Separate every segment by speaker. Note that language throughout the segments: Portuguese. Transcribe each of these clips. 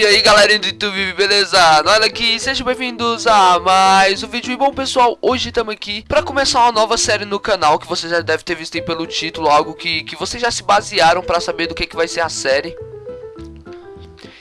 Speaker 1: E aí galera do YouTube, beleza? Olha aqui, sejam bem-vindos a mais um vídeo E bom pessoal, hoje estamos aqui para começar uma nova série no canal Que você já deve ter visto aí pelo título Algo que, que vocês já se basearam para saber do que, que vai ser a série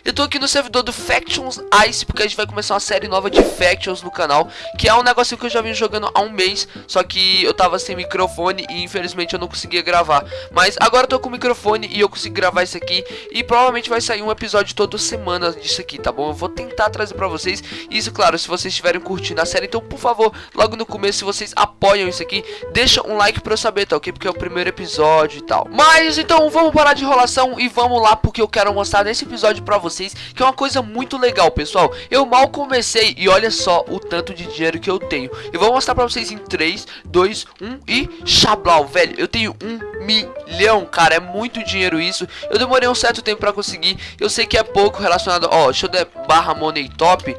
Speaker 1: eu tô aqui no servidor do Factions Ice, porque a gente vai começar uma série nova de Factions no canal, que é um negócio que eu já vim jogando há um mês, só que eu tava sem microfone e infelizmente eu não conseguia gravar. Mas agora eu tô com microfone e eu consigo gravar isso aqui, e provavelmente vai sair um episódio toda semana disso aqui, tá bom? Eu vou tentar trazer pra vocês, isso claro, se vocês estiverem curtindo a série, então por favor, logo no começo, se vocês apoiam isso aqui, deixa um like pra eu saber, tá ok? Porque é o primeiro episódio e tal. Mas então vamos parar de enrolação e vamos lá, porque eu quero mostrar nesse episódio pra vocês vocês que é uma coisa muito legal, pessoal. Eu mal comecei e olha só o tanto de dinheiro que eu tenho. Eu vou mostrar pra vocês em 3, 2, 1 e chablau, velho. Eu tenho um milhão, cara, é muito dinheiro isso. Eu demorei um certo tempo pra conseguir. Eu sei que é pouco relacionado, ó, deixa eu der barra money top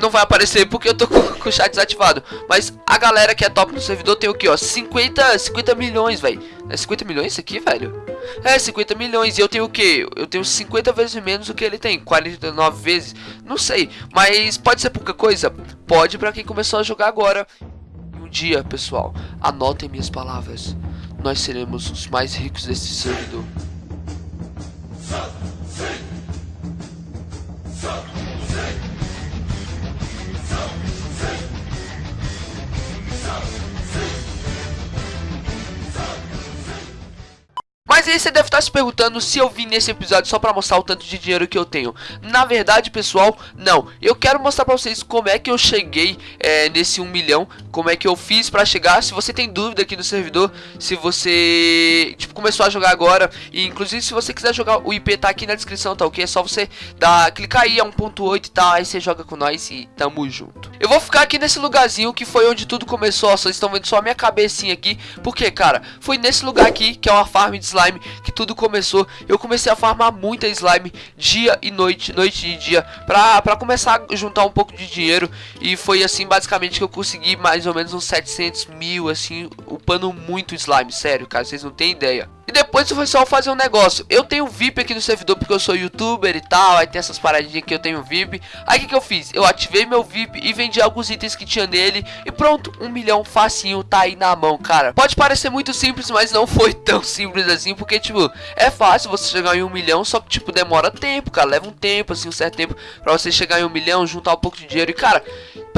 Speaker 1: não vai aparecer porque eu tô com, com, o chat desativado. Mas a galera que é top no servidor tem o que, ó? 50, 50 milhões, velho. É 50 milhões isso aqui, velho? É, 50 milhões. E eu tenho o que? Eu tenho 50 vezes menos do que ele tem. 49 vezes. Não sei. Mas pode ser pouca coisa? Pode pra quem começou a jogar agora. Um dia, pessoal, anotem minhas palavras. Nós seremos os mais ricos desse servidor. Mas aí você deve estar se perguntando se eu vim nesse episódio só para mostrar o tanto de dinheiro que eu tenho. Na verdade, pessoal, não. Eu quero mostrar para vocês como é que eu cheguei é, nesse 1 milhão, como é que eu fiz para chegar. Se você tem dúvida aqui no servidor, se você tipo, começou a jogar agora, e inclusive se você quiser jogar, o IP tá aqui na descrição, tá ok? É só você dar, clicar aí, é 1.8 e tal, aí você joga com nós e tamo junto. Eu vou ficar aqui nesse lugarzinho que foi onde tudo começou, vocês estão vendo só a minha cabecinha aqui, porque, cara, foi nesse lugar aqui, que é uma farm de slime slime que tudo começou. Eu comecei a farmar muita slime dia e noite, noite e dia, pra, pra começar a juntar um pouco de dinheiro. E foi assim basicamente que eu consegui mais ou menos uns 700 mil, assim, upando muito slime, sério, cara, vocês não tem ideia. E depois foi só fazer um negócio. Eu tenho VIP aqui no servidor porque eu sou youtuber e tal. Aí tem essas paradinhas que eu tenho VIP. Aí o que, que eu fiz? Eu ativei meu VIP e vendi alguns itens que tinha nele. E pronto, um milhão facinho tá aí na mão, cara. Pode parecer muito simples, mas não foi tão simples assim. Porque, tipo, é fácil você chegar em um milhão. Só que, tipo, demora tempo, cara. Leva um tempo, assim, um certo tempo pra você chegar em um milhão, juntar um pouco de dinheiro. E, cara,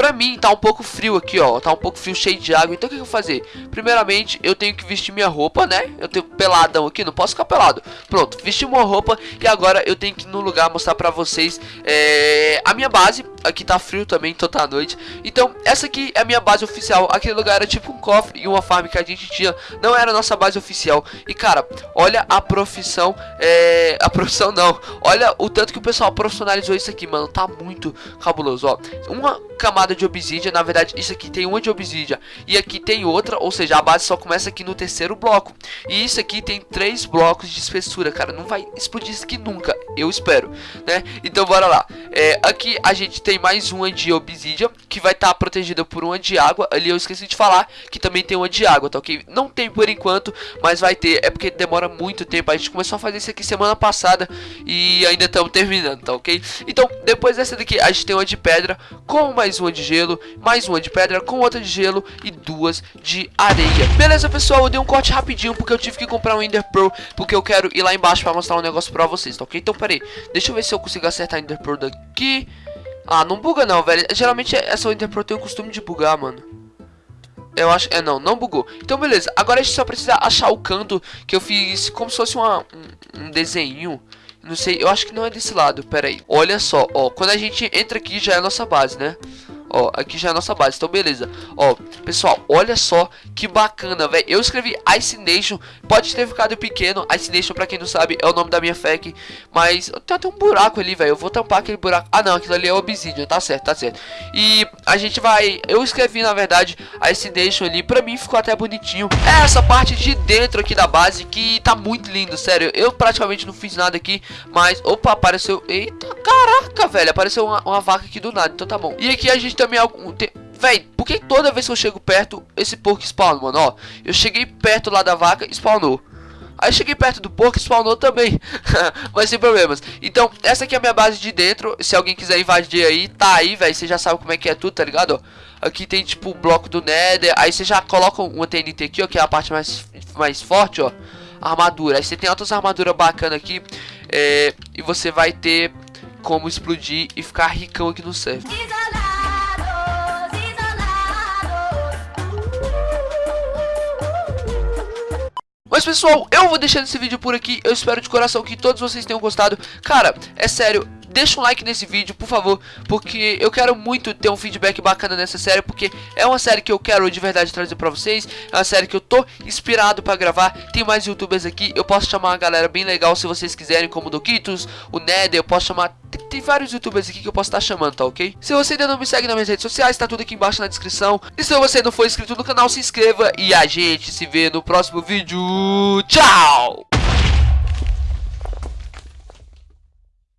Speaker 1: pra mim tá um pouco frio aqui, ó. Tá um pouco frio, cheio de água. Então o que, que eu vou fazer? Primeiramente, eu tenho que vestir minha roupa, né? Eu tenho peladão aqui, não posso ficar pelado. Pronto, vesti uma roupa e agora eu tenho que ir no lugar mostrar pra vocês é, a minha base. Aqui tá frio também, então tá à noite. Então, essa aqui é a minha base oficial. Aquele lugar era tipo um cofre e uma farm que a gente tinha. Não era a nossa base oficial. E cara, olha a profissão. É, a profissão não. Olha o tanto que o pessoal profissionalizou isso aqui, mano. Tá muito cabuloso, ó. Uma camada de obsidian. Na verdade, isso aqui tem uma de obsidian e aqui tem outra. Ou seja, a base só começa aqui no terceiro bloco. E isso aqui tem três blocos de espessura, cara. Não vai explodir isso aqui nunca, eu espero, né? Então bora lá. É, aqui a gente tem mais uma de obsidian, que vai estar tá protegida por uma de água. Ali eu esqueci de falar que também tem uma de água, tá ok? Não tem por enquanto, mas vai ter. É porque demora muito tempo. A gente começou a fazer isso aqui semana passada e ainda estamos terminando, tá ok? Então, depois dessa daqui, a gente tem uma de pedra com mais uma de gelo, mais uma de pedra com outra de gelo e duas de areia. Beleza, pessoal? Eu dei um corte rapidinho porque eu tive que comprar um Ender Pearl, porque eu quero ir lá embaixo pra mostrar um negócio pra vocês, tá ok? Então, peraí, deixa eu ver se eu consigo acertar Ender Pearl daqui. Ah, não buga não, velho. Geralmente essa Ender Pearl tem o costume de bugar, mano. Eu acho... É, não, não bugou. Então, beleza. Agora a gente só precisa achar o canto que eu fiz como se fosse uma, um, um desenho. Não sei, eu acho que não é desse lado, pera aí. Olha só, ó, quando a gente entra aqui já é a nossa base, né? Ó, aqui já é a nossa base, então beleza. Ó, pessoal, olha só que bacana, velho. Eu escrevi Ice Nation Pode ter ficado pequeno, Ice Nation, pra quem não sabe É o nome da minha FAQ Mas tem até um buraco ali, velho. Eu vou tampar aquele buraco. Ah não, aquilo ali é Obsidian, tá certo, tá certo. E a gente vai... Eu escrevi, na verdade, Ice Nation ali. Pra mim ficou até bonitinho. É essa parte de dentro aqui da base Que tá muito lindo, sério. Eu praticamente não fiz nada aqui Mas, opa, apareceu... Eita, caraca, velho. Apareceu uma, uma vaca aqui do nada, então tá bom. E aqui a gente também algum. Tem... Véi, por que toda vez que eu chego perto, esse porco spawna, mano? Ó, eu cheguei perto lá da vaca, spawnou. Aí cheguei perto do porco spawnou também. Mas sem problemas. Então, essa aqui é a minha base de dentro. Se alguém quiser invadir aí, tá aí, velho. Você já sabe como é que é tudo, tá ligado? Aqui tem, tipo, o bloco do Nether. Aí você já coloca uma TNT aqui, ó, que é a parte mais, mais forte, ó. Armadura. Aí você tem outras armaduras bacanas aqui. É, e você vai ter como explodir e ficar ricão aqui no server. Mas pessoal, eu vou deixando esse vídeo por aqui. Eu espero de coração que todos vocês tenham gostado. Cara, é sério, deixa um like nesse vídeo, por favor, porque eu quero muito ter um feedback bacana nessa série, porque é uma série que eu quero de verdade trazer pra vocês, é uma série que eu tô inspirado pra gravar, tem mais youtubers aqui, eu posso chamar uma galera bem legal se vocês quiserem, como o Doquitos, o Nether, eu posso chamar, tem, vários youtubers aqui que eu posso estar chamando, tá ok? Se você ainda não me segue nas minhas redes sociais, tá tudo aqui embaixo na descrição, e se você não for inscrito no canal, se inscreva, e a gente se vê no próximo vídeo, tchau!